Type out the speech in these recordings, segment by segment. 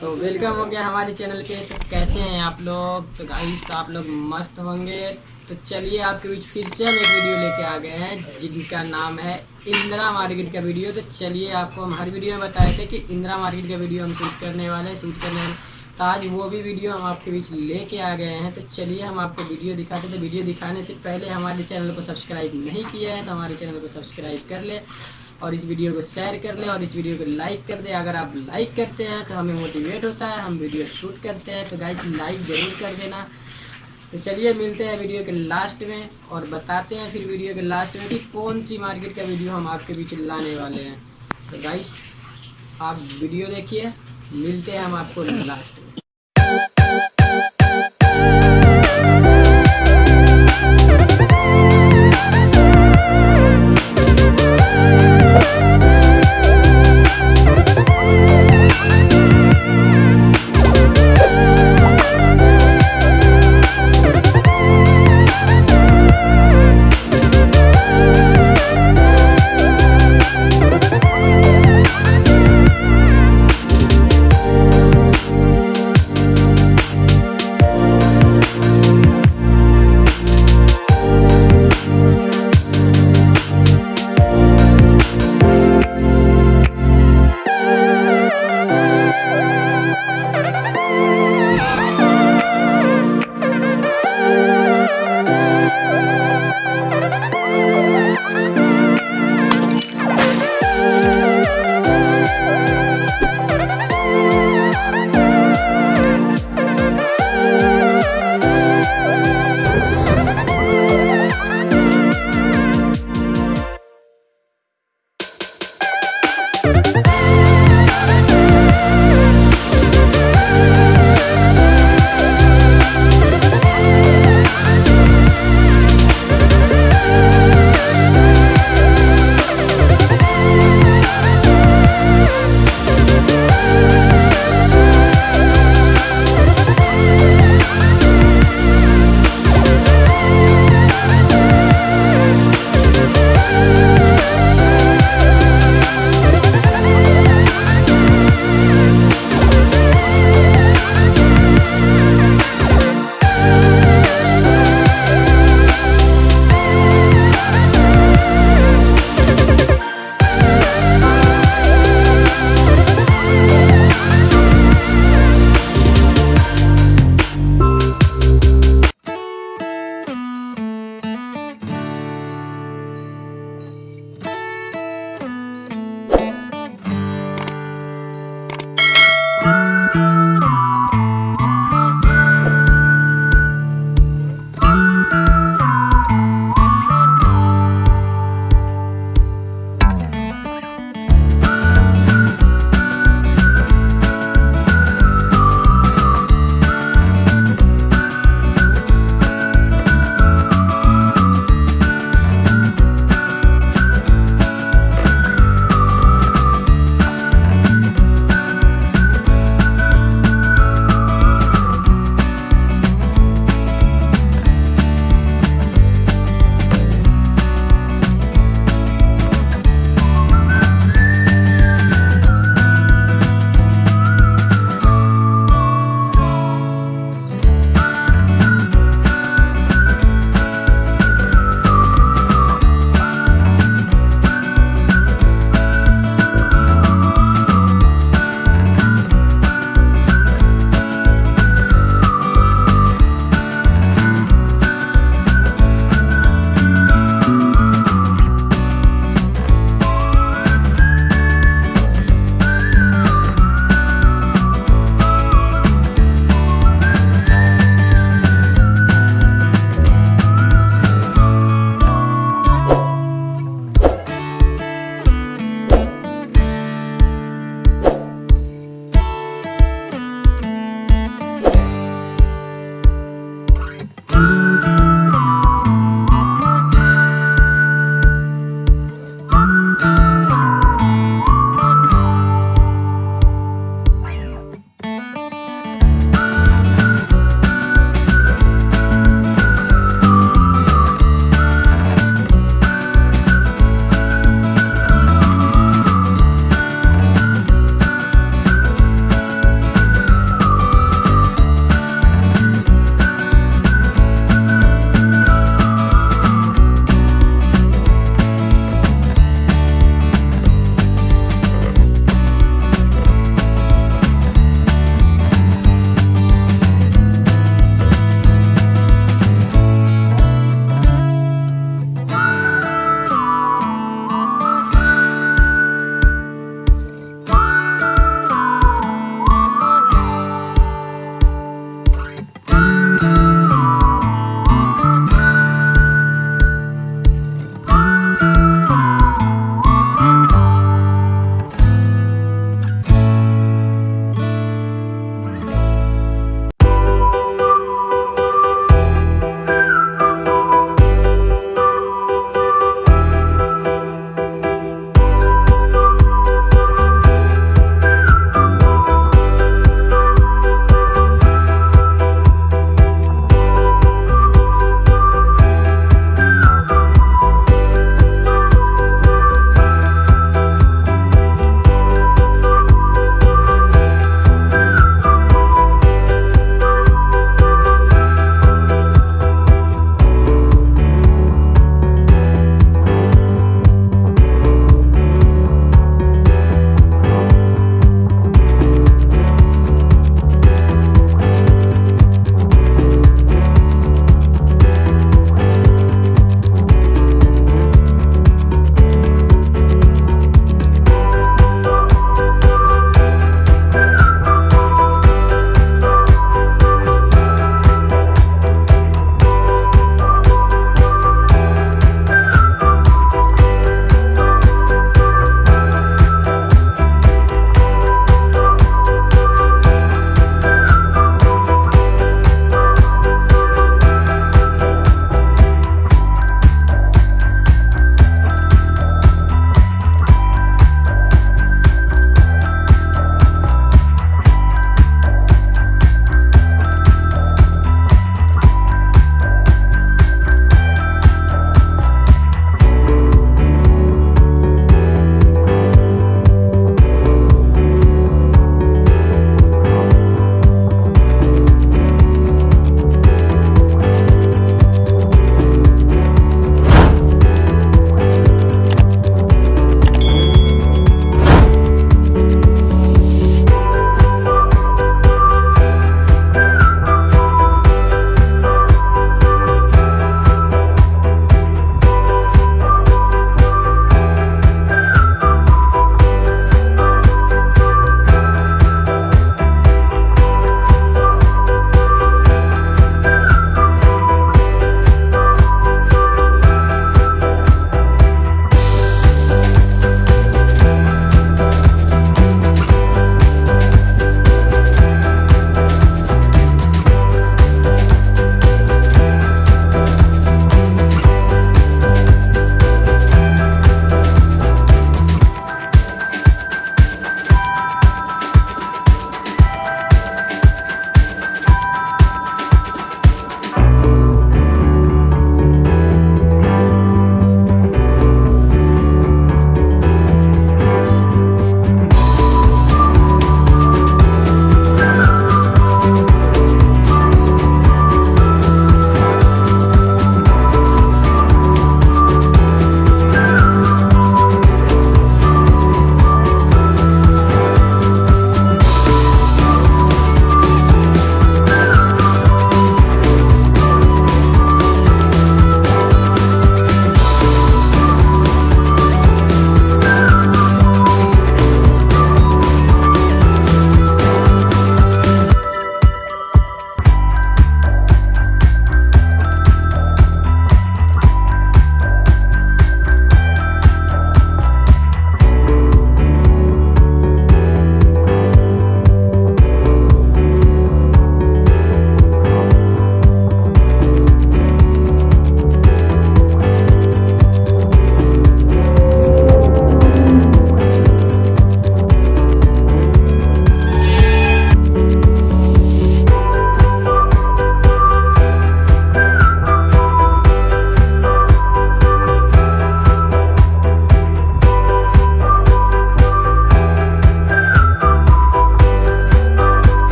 तो वेलकम हो गया हमारे चैनल पे। तो कैसे हैं आप लोग? तो गाइस आप लोग मस्त होंगे। तो चलिए आपके बीच फिर से हम एक वीडियो लेके आ गए हैं, जिनका नाम है इंदिरा मार्केट का वीडियो तो चलिए आपको हम हर वीडियो में बताए थे कि इंदिरा मार्केट का वीडियो हम शूट करने वाले हैं शूट करने वाले तो आज वो भी वीडियो हम आपके बीच लेके आ गए हैं। तो चलिए हम आपको वीडियो दिखाते थे वीडियो दिखाने से पहले हमारे चैनल को सब्सक्राइब नहीं किया है तो हमारे चैनल को सब्सक्राइब कर ले। और इस वीडियो को शेयर कर लें और इस वीडियो को लाइक कर दें। अगर आप लाइक करते हैं तो हमें मोटिवेट होता है, हम वीडियो शूट करते हैं तो गाइस लाइक ज़रूर कर देना। तो चलिए मिलते हैं वीडियो के लास्ट में और बताते हैं फिर वीडियो के लास्ट में कि कौन सी मार्केट का वीडियो हम आपके बीच लाने वाले हैं। तो गाइस आप वीडियो देखिए, मिलते हैं हम आपको लास्ट में।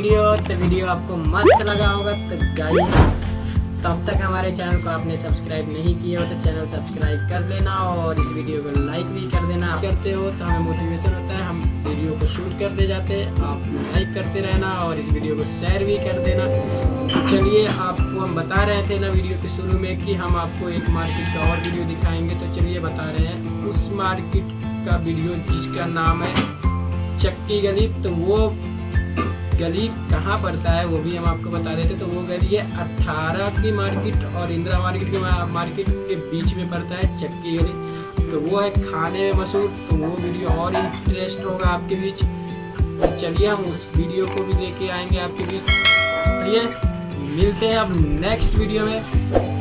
तो वीडियो आपको मस्त लगा होगा तो गाइस तब तक हमारे चैनल को आपने सब्सक्राइब नहीं किया हो तो चैनल सब्सक्राइब कर लेना और इस वीडियो को लाइक भी कर देना। करते हो तो हमें मोटिवेशन होता है, हम वीडियो को शूट कर दे जाते आप लाइक करते रहना और इस वीडियो को शेयर भी कर देना। तो चलिए, आपको हम बता रहे थे ना वीडियो के शुरू में कि हम आपको एक मार्केट का और वीडियो दिखाएँगे तो चलिए बता रहे हैं। उस मार्केट का वीडियो जिसका नाम है चक्की गली तो वो गली कहाँ पड़ता है वो भी हम आपको बता देते तो वो गली है अट्ठारह की मार्केट और इंदिरा मार्केट के मार्केट के बीच में पड़ता है चक्की गली। तो वो है खाने में मशहूर तो वो वीडियो और इंटरेस्ट होगा आपके बीच। तो चलिए हम उस वीडियो को भी लेके आएँगे आपके बीच। चलिए मिलते हैं अब नेक्स्ट वीडियो में।